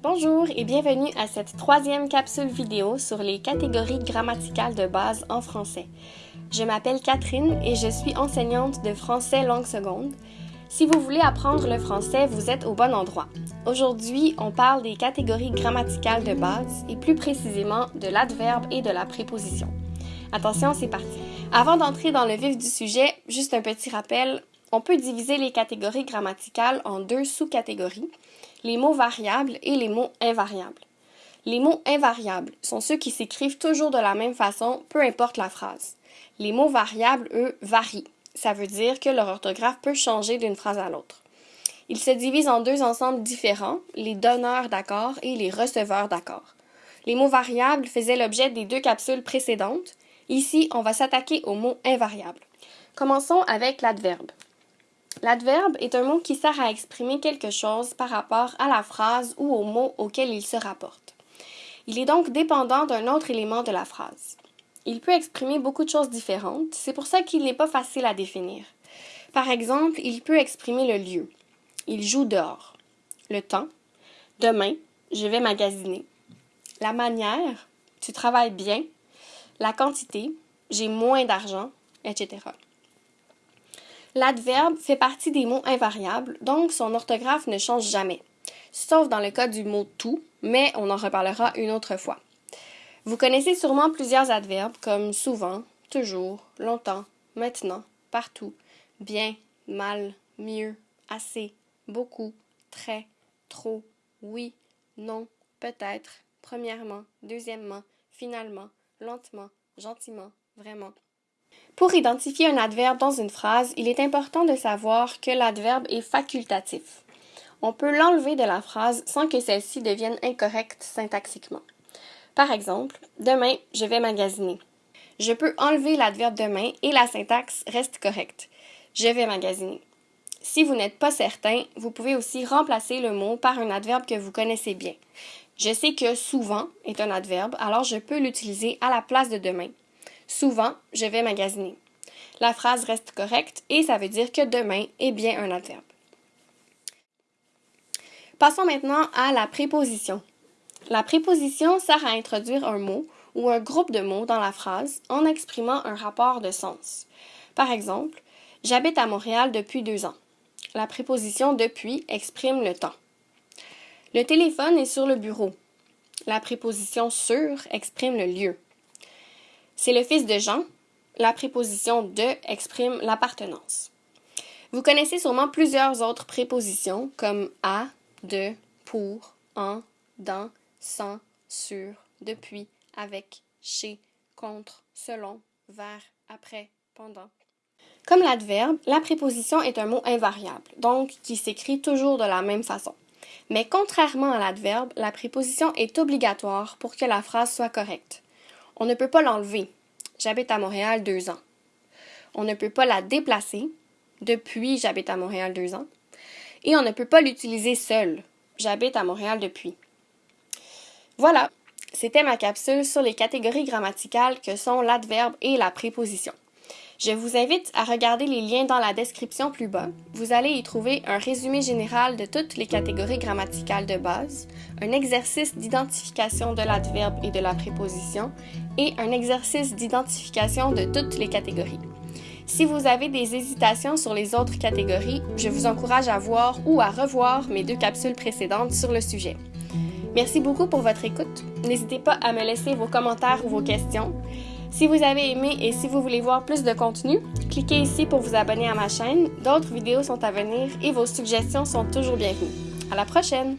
Bonjour et bienvenue à cette troisième capsule vidéo sur les catégories grammaticales de base en français. Je m'appelle Catherine et je suis enseignante de français langue seconde. Si vous voulez apprendre le français, vous êtes au bon endroit. Aujourd'hui, on parle des catégories grammaticales de base et plus précisément de l'adverbe et de la préposition. Attention, c'est parti. Avant d'entrer dans le vif du sujet, juste un petit rappel, on peut diviser les catégories grammaticales en deux sous-catégories les mots variables et les mots invariables. Les mots invariables sont ceux qui s'écrivent toujours de la même façon, peu importe la phrase. Les mots variables, eux, varient. Ça veut dire que leur orthographe peut changer d'une phrase à l'autre. Ils se divisent en deux ensembles différents, les donneurs d'accords et les receveurs d'accords. Les mots variables faisaient l'objet des deux capsules précédentes. Ici, on va s'attaquer aux mots invariables. Commençons avec l'adverbe. L'adverbe est un mot qui sert à exprimer quelque chose par rapport à la phrase ou au mot auquel il se rapporte. Il est donc dépendant d'un autre élément de la phrase. Il peut exprimer beaucoup de choses différentes, c'est pour ça qu'il n'est pas facile à définir. Par exemple, il peut exprimer le lieu. Il joue dehors. Le temps. Demain, je vais magasiner. La manière. Tu travailles bien. La quantité. J'ai moins d'argent, etc. L'adverbe fait partie des mots invariables, donc son orthographe ne change jamais, sauf dans le cas du mot tout, mais on en reparlera une autre fois. Vous connaissez sûrement plusieurs adverbes comme souvent, toujours, longtemps, maintenant, partout, bien, mal, mieux, assez, beaucoup, très, trop, oui, non, peut-être, premièrement, deuxièmement, finalement, lentement, gentiment, vraiment. Pour identifier un adverbe dans une phrase, il est important de savoir que l'adverbe est facultatif. On peut l'enlever de la phrase sans que celle-ci devienne incorrecte syntaxiquement. Par exemple, demain, je vais magasiner. Je peux enlever l'adverbe demain et la syntaxe reste correcte. Je vais magasiner. Si vous n'êtes pas certain, vous pouvez aussi remplacer le mot par un adverbe que vous connaissez bien. Je sais que souvent est un adverbe, alors je peux l'utiliser à la place de demain. Souvent, je vais magasiner. La phrase reste correcte et ça veut dire que demain est bien un adverbe. Passons maintenant à la préposition. La préposition sert à introduire un mot ou un groupe de mots dans la phrase en exprimant un rapport de sens. Par exemple, j'habite à Montréal depuis deux ans. La préposition depuis exprime le temps. Le téléphone est sur le bureau. La préposition sur exprime le lieu. C'est le fils de Jean. La préposition de exprime l'appartenance. Vous connaissez sûrement plusieurs autres prépositions comme à, de, pour, en, dans, sans, sur, depuis, avec, chez, contre, selon, vers, après, pendant. Comme l'adverbe, la préposition est un mot invariable, donc qui s'écrit toujours de la même façon. Mais contrairement à l'adverbe, la préposition est obligatoire pour que la phrase soit correcte. On ne peut pas l'enlever. J'habite à Montréal deux ans. On ne peut pas la déplacer. Depuis, j'habite à Montréal deux ans. Et on ne peut pas l'utiliser seul. J'habite à Montréal depuis. Voilà, c'était ma capsule sur les catégories grammaticales que sont l'adverbe et la préposition. Je vous invite à regarder les liens dans la description plus bas. Vous allez y trouver un résumé général de toutes les catégories grammaticales de base, un exercice d'identification de l'adverbe et de la préposition et un exercice d'identification de toutes les catégories. Si vous avez des hésitations sur les autres catégories, je vous encourage à voir ou à revoir mes deux capsules précédentes sur le sujet. Merci beaucoup pour votre écoute. N'hésitez pas à me laisser vos commentaires ou vos questions. Si vous avez aimé et si vous voulez voir plus de contenu, cliquez ici pour vous abonner à ma chaîne. D'autres vidéos sont à venir et vos suggestions sont toujours bienvenues. À la prochaine!